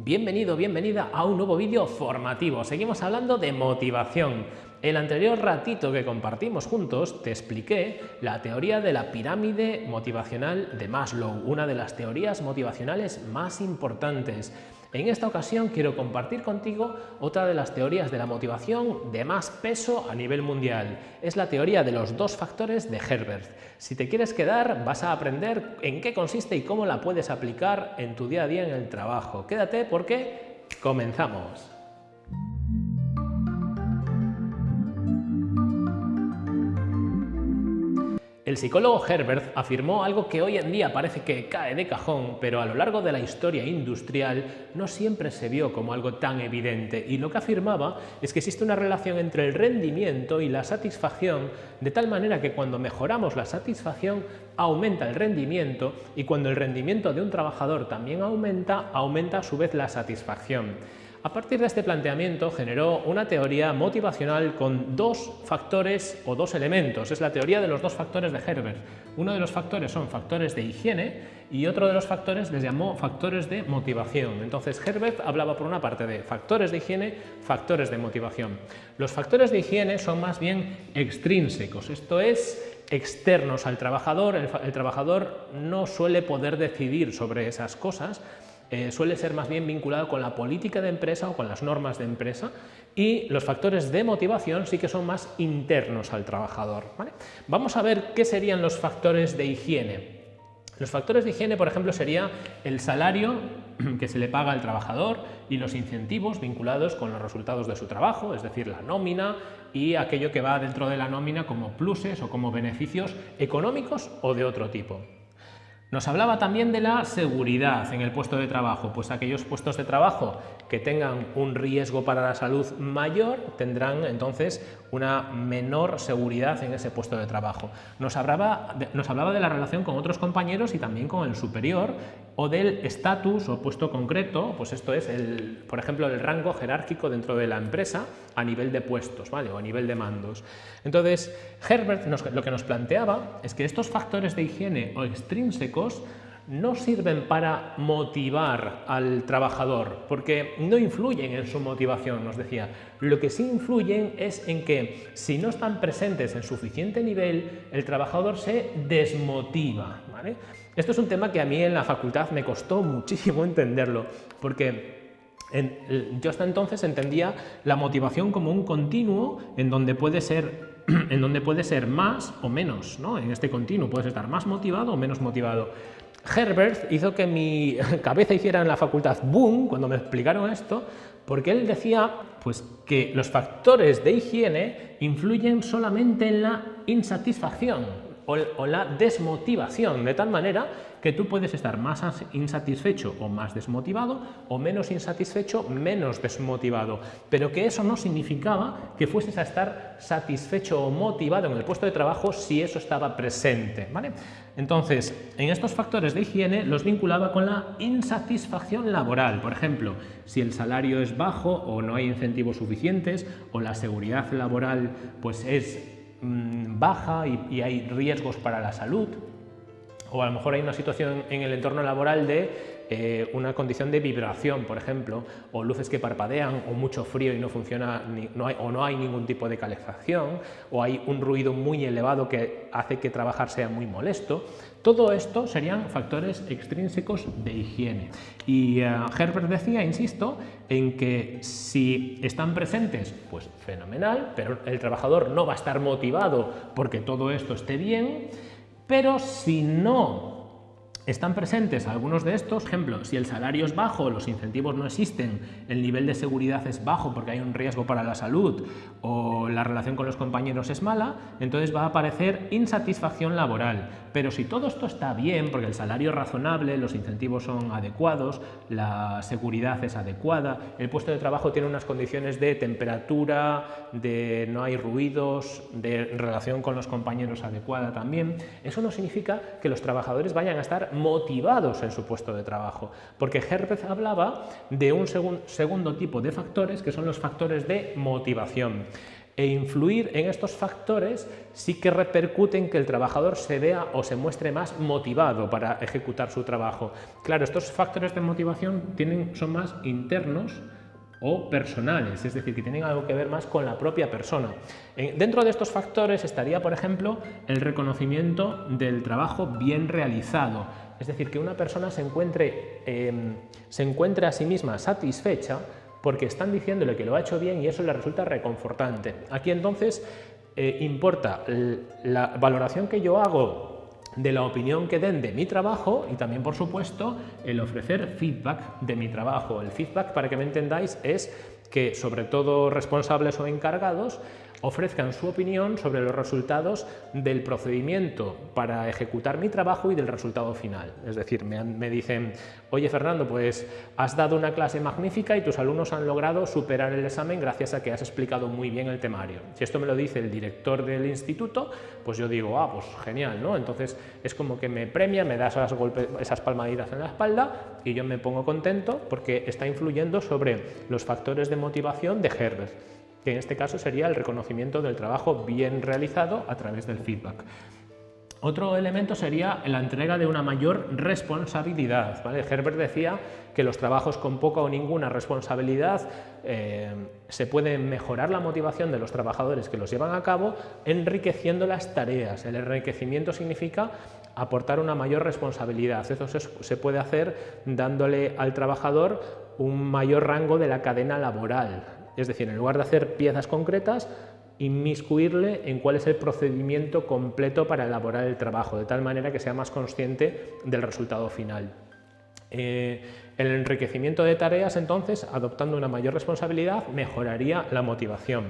Bienvenido, bienvenida a un nuevo vídeo formativo. Seguimos hablando de motivación. El anterior ratito que compartimos juntos te expliqué la teoría de la pirámide motivacional de Maslow, una de las teorías motivacionales más importantes. En esta ocasión quiero compartir contigo otra de las teorías de la motivación de más peso a nivel mundial. Es la teoría de los dos factores de Herbert. Si te quieres quedar vas a aprender en qué consiste y cómo la puedes aplicar en tu día a día en el trabajo. Quédate porque comenzamos. El psicólogo Herbert afirmó algo que hoy en día parece que cae de cajón, pero a lo largo de la historia industrial no siempre se vio como algo tan evidente y lo que afirmaba es que existe una relación entre el rendimiento y la satisfacción de tal manera que cuando mejoramos la satisfacción aumenta el rendimiento y cuando el rendimiento de un trabajador también aumenta, aumenta a su vez la satisfacción. A partir de este planteamiento generó una teoría motivacional con dos factores o dos elementos. Es la teoría de los dos factores de Herbert. Uno de los factores son factores de higiene y otro de los factores les llamó factores de motivación. Entonces Herbert hablaba por una parte de factores de higiene, factores de motivación. Los factores de higiene son más bien extrínsecos, esto es externos al trabajador. El, el trabajador no suele poder decidir sobre esas cosas, eh, suele ser más bien vinculado con la política de empresa o con las normas de empresa y los factores de motivación sí que son más internos al trabajador. Vamos a ver qué serían los factores de higiene. Los factores de higiene, por ejemplo, sería el salario que se le paga al trabajador y los incentivos vinculados con los resultados de su trabajo, es decir, la nómina y aquello que va dentro de la nómina como pluses o como beneficios económicos o de otro tipo. Nos hablaba también de la seguridad en el puesto de trabajo, pues aquellos puestos de trabajo que tengan un riesgo para la salud mayor tendrán entonces una menor seguridad en ese puesto de trabajo. Nos hablaba, de, nos hablaba de la relación con otros compañeros y también con el superior o del estatus o puesto concreto, pues esto es, el, por ejemplo, el rango jerárquico dentro de la empresa a nivel de puestos ¿vale? o a nivel de mandos. Entonces, Herbert lo que nos planteaba es que estos factores de higiene o extrínsecos no sirven para motivar al trabajador, porque no influyen en su motivación, nos decía. Lo que sí influyen es en que si no están presentes en suficiente nivel, el trabajador se desmotiva. Esto es un tema que a mí en la facultad me costó muchísimo entenderlo, porque yo hasta entonces entendía la motivación como un continuo en donde puede ser, en donde puede ser más o menos, ¿no? en este continuo puedes estar más motivado o menos motivado. Herbert hizo que mi cabeza hiciera en la facultad boom cuando me explicaron esto, porque él decía pues, que los factores de higiene influyen solamente en la insatisfacción o, la desmotivación, de tal manera que tú puedes estar más insatisfecho o más desmotivado o menos insatisfecho, menos desmotivado, pero que eso no significaba que fueses a estar satisfecho o motivado en el puesto de trabajo si eso estaba presente. ¿vale? Entonces, en estos factores de higiene los vinculaba con la insatisfacción laboral. Por ejemplo, si el salario es bajo o no hay incentivos suficientes o la seguridad laboral pues es mmm, baja y, y hay riesgos para la salud, o a lo mejor hay una situación en el entorno laboral de eh, una condición de vibración, por ejemplo, o luces que parpadean, o mucho frío y no funciona, hay, o no hay ningún tipo de calefacción, o hay un ruido muy elevado que hace que trabajar sea muy molesto. Todo esto serían factores extrínsecos de higiene. Y uh, Herbert decía, insisto, en que si están presentes, pues fenomenal, pero el trabajador no va a estar motivado porque todo esto esté bien, pero si no están presentes algunos de estos, ejemplo, si el salario es bajo, los incentivos no existen, el nivel de seguridad es bajo porque hay un riesgo para la salud o la relación con los compañeros es mala, entonces va a aparecer insatisfacción laboral. Pero si todo esto está bien, porque el salario es razonable, los incentivos son adecuados, la seguridad es adecuada, el puesto de trabajo tiene unas condiciones de temperatura, de no hay ruidos, de relación con los compañeros adecuada también, eso no significa que los trabajadores vayan a estar motivados en su puesto de trabajo, porque Herbert hablaba de un segun, segundo tipo de factores que son los factores de motivación. e influir en estos factores sí que repercute en que el trabajador se vea o se muestre más motivado para ejecutar su trabajo. Claro, estos factores de motivación tienen, son más internos o personales, es decir, que tienen algo que ver más con la propia persona. Dentro de estos factores estaría, por ejemplo, el reconocimiento del trabajo bien realizado, es decir, que una persona se encuentre, em, se encuentre a sí misma satisfecha porque están diciéndole que lo ha hecho bien y eso le resulta reconfortante. Aquí entonces eh, importa la valoración que yo hago de la opinión que den de mi trabajo y también, por supuesto, el ofrecer feedback de mi trabajo. El feedback, para que me entendáis, es que sobre todo responsables o encargados ofrezcan su opinión sobre los resultados del procedimiento para ejecutar mi trabajo y del resultado final. Es decir, me, dicen, oye Fernando, pues has dado una clase magnífica y tus alumnos han logrado superar el examen gracias a que has explicado muy bien el temario. Si esto me lo dice el director del instituto, pues yo digo, ah, pues genial, ¿no? Entonces es como que me premia, me da esas, esas palmaditas en la espalda y yo me pongo contento porque está influyendo sobre los factores de motivación de Herbert que en este caso sería el reconocimiento del trabajo bien realizado a través del feedback. Otro elemento sería la entrega de una mayor responsabilidad. Herbert decía que los trabajos con poca o ninguna responsabilidad eh, se puede mejorar la motivación de los trabajadores que los llevan a cabo enriqueciendo las tareas. El enriquecimiento significa aportar una mayor responsabilidad. Eso se puede hacer dándole al trabajador un mayor rango de la cadena laboral. Es decir, en lugar de hacer piezas concretas, inmiscuirle en cuál es el procedimiento completo para elaborar el trabajo, de tal manera que sea más consciente del resultado final. Eh, el enriquecimiento de tareas, entonces, adoptando una mayor responsabilidad, mejoraría la motivación.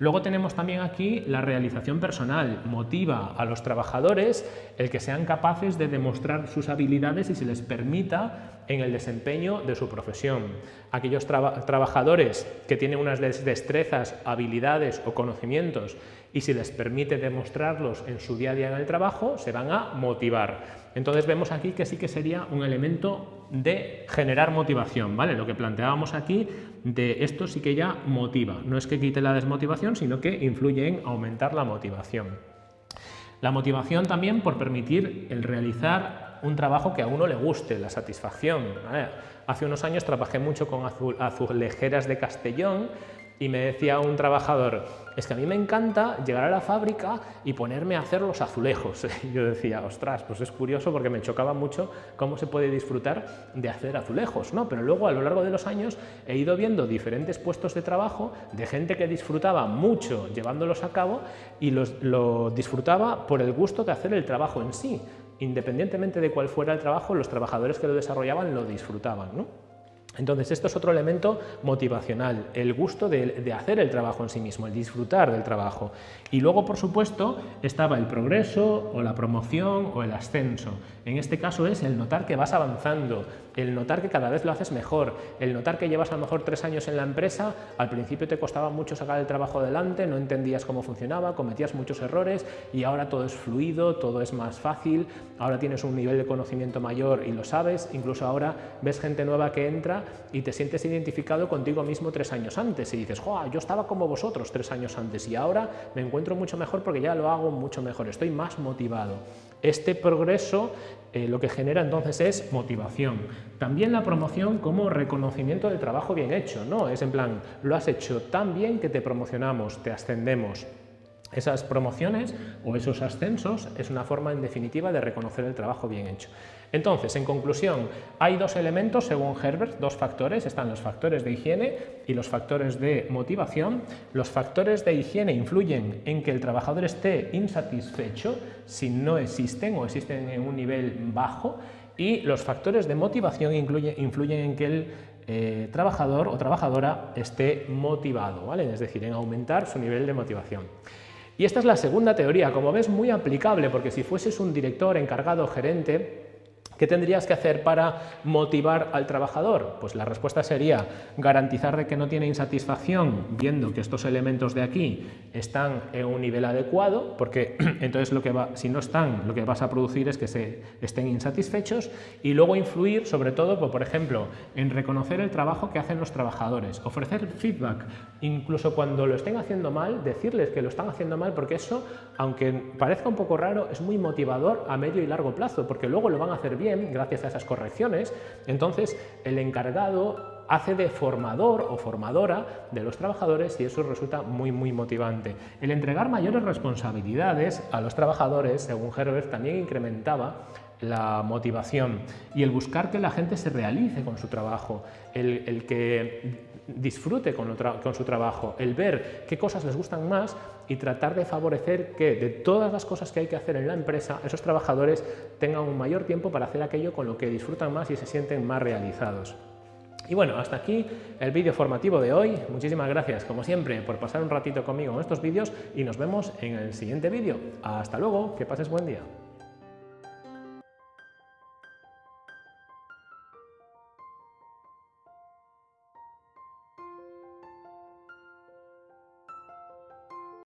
Luego tenemos también aquí la realización personal. Motiva a los trabajadores el que sean capaces de demostrar sus habilidades y se les permita en el desempeño de su profesión. Aquellos trabajadores que tienen unas destrezas, habilidades o conocimientos y si les permite demostrarlos en su día a día en el trabajo, se van a motivar. Entonces vemos aquí que sí que sería un elemento de generar motivación, ¿vale? Lo que planteábamos aquí de esto sí que ya motiva, no es que quite la desmotivación, sino que influye en aumentar la motivación. La motivación también por permitir el realizar un trabajo que a uno le guste, la satisfacción. Hace unos años trabajé mucho con azulejeras de Castellón y me decía un trabajador, es que a mí me encanta llegar a la fábrica y ponerme a hacer los azulejos. Y yo decía, ostras, pues es curioso porque me chocaba mucho cómo se puede disfrutar de hacer azulejos, ¿no? Pero luego a lo largo de los años he ido viendo diferentes puestos de trabajo de gente que disfrutaba mucho llevándolos a cabo y los, lo disfrutaba por el gusto de hacer el trabajo en sí. Independientemente de cuál fuera el trabajo, los trabajadores que lo desarrollaban lo disfrutaban, ¿no? Entonces, esto es otro elemento motivacional, el gusto de, hacer el trabajo en sí mismo, el disfrutar del trabajo. Y luego, por supuesto, estaba el progreso o la promoción o el ascenso. En este caso es el notar que vas avanzando, el notar que cada vez lo haces mejor, el notar que llevas a lo mejor tres años en la empresa, al principio te costaba mucho sacar el trabajo adelante, no entendías cómo funcionaba, cometías muchos errores y ahora todo es fluido, todo es más fácil, ahora tienes un nivel de conocimiento mayor y lo sabes, incluso ahora ves gente nueva que entra y te sientes identificado contigo mismo tres años antes y dices, ¡Joa, yo estaba como vosotros tres años antes y ahora me encuentro mucho mejor porque ya lo hago mucho mejor, estoy más motivado. Este progreso eh, lo que genera entonces es motivación. También la promoción como reconocimiento del trabajo bien hecho, ¿no? Es en plan, lo has hecho tan bien que te promocionamos, te ascendemos. Esas promociones o esos ascensos es una forma en definitiva de reconocer el trabajo bien hecho. Entonces, en conclusión, hay dos elementos según Herbert, dos factores, están los factores de higiene y los factores de motivación. Los factores de higiene influyen en que el trabajador esté insatisfecho si no existen o existen en un nivel bajo y los factores de motivación influyen en que el eh, trabajador o trabajadora esté motivado, ¿vale? es decir, en aumentar su nivel de motivación. Y esta es la segunda teoría, como ves muy aplicable, porque si fueses un director, encargado, gerente, ¿Qué tendrías que hacer para motivar al trabajador? Pues la respuesta sería garantizar de que no tiene insatisfacción viendo que estos elementos de aquí están en un nivel adecuado, porque entonces lo que va, si no están, lo que vas a producir es que se estén insatisfechos y luego influir sobre todo, pues, por ejemplo, en reconocer el trabajo que hacen los trabajadores, ofrecer feedback, incluso cuando lo estén haciendo mal, decirles que lo están haciendo mal, porque eso, aunque parezca un poco raro, es muy motivador a medio y largo plazo, porque luego lo van a hacer bien gracias a esas correcciones, entonces el encargado hace de formador o formadora de los trabajadores y eso resulta muy muy motivante. El entregar mayores responsabilidades a los trabajadores, según Herbert, también incrementaba la motivación y el buscar que la gente se realice con su trabajo, el, que disfrute con, con, su trabajo, el ver qué cosas les gustan más y tratar de favorecer que de todas las cosas que hay que hacer en la empresa, esos trabajadores tengan un mayor tiempo para hacer aquello con lo que disfrutan más y se sienten más realizados. Y bueno, hasta aquí el vídeo formativo de hoy. Muchísimas gracias, como siempre, por pasar un ratito conmigo en estos vídeos y nos vemos en el siguiente vídeo. Hasta luego, que pases buen día.